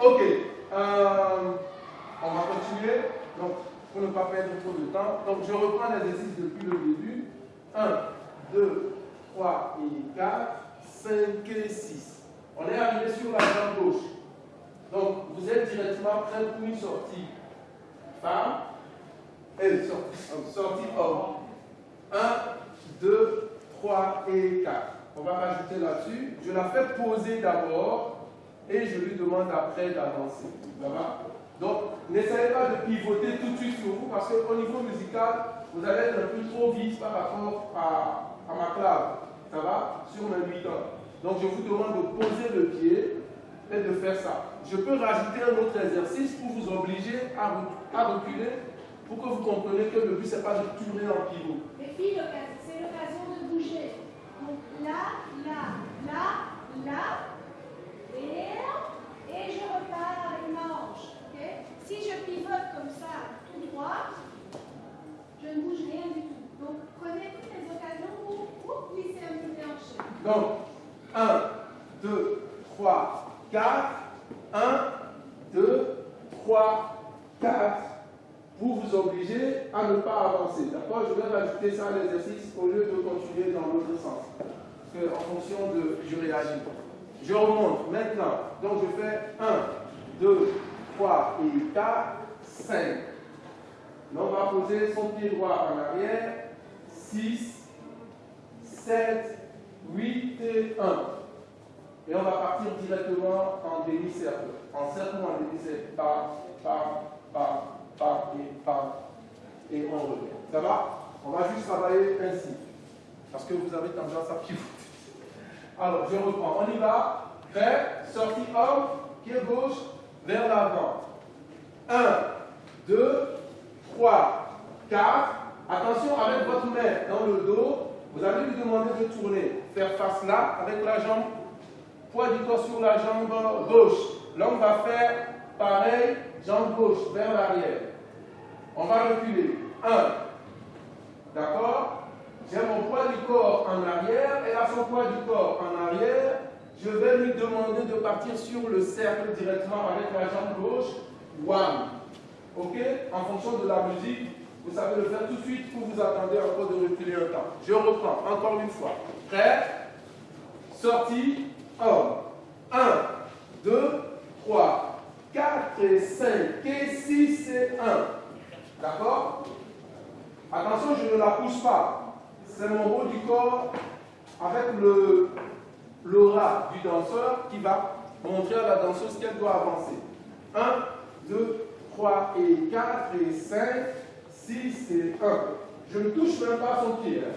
Ok. Euh, on va continuer. Donc, pour ne pas perdre trop de temps. Donc, je reprends l'exercice depuis le début. 1, 2, 3 et 4, 5 et 6. On est arrivé sur la jambe gauche. Donc, vous êtes directement prêt pour une sortie femme et sortie, sortie homme. 1, 2, 3 et 4. On va rajouter là-dessus. Je la fais poser d'abord et je lui demande après d'avancer. Donc, n'essayez pas de pivoter tout de suite sur vous parce qu'au niveau musical, vous allez être un peu trop vite par rapport à, ma clave. Ça va? Sur mes 8 ans. Donc, je vous demande de poser le pied et de faire ça. Je peux rajouter un autre exercice pour vous obliger à, reculer pour que vous compreniez que le but, ce n'est pas de tourner en pivot. Les filles, c'est l'occasion de bouger. Donc là, là, là, là, et, et je repars avec ma hanche. si je pivote comme ça, tout droit, je ne bouge rien du tout. Donc prenez toutes les occasions pour, pour glisser un petit peu en chaîne. Donc, 1, 2, 3, 4, 1, 2, 3, 4, pour vous obliger à ne pas avancer. D'accord? Je vais rajouter ça à l'exercice au lieu de continuer dans l'autre sens. Parce que en fonction de... Je réagis. Je remonte maintenant. Donc je fais 1, 2, 3 et 4, 5. on va poser son pied droit en arrière. 6, 7, 8 et 1. Et on va partir directement en demi-cercle. En cercle en demi-cercle. Par, par, par, par et par. Et on revient. Ça va? On va juste travailler ainsi. Parce que vous avez tendance à pivoter. Alors, je reprends. On y va. Prêt Sortie homme, pied gauche, vers l'avant. 1, 2, 3, 4. Attention avec votre main dans le dos. Vous allez lui demander de tourner. Faire face là avec la jambe poids du corps sur la jambe gauche. L'homme va faire pareil, jambe gauche, vers l'arrière. On va reculer. 1. D'accord? J'ai mon poids du corps en arrière, et a son poids du corps en arrière. Je vais lui demander de partir sur le cercle directement avec la jambe gauche. One. Ok? En fonction de la musique, vous savez le faire tout de suite ou vous attendez encore de reculer un temps. Je reprends encore une fois. Prêt? Sortie homme. 1, 2, 3, 4 et 5 et 6 et 1. D'accord? Attention, je ne la pousse pas. C'est mon haut du corps avec le l'aura du danseur qui va montrer à la danseuse qu'elle doit avancer. 1, 2, 3 et 4 et 5, 6 et 1. Je ne touche même pas son pied. Hein.